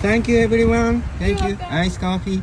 Thank you everyone. Thank You're you. welcome. Ice coffee.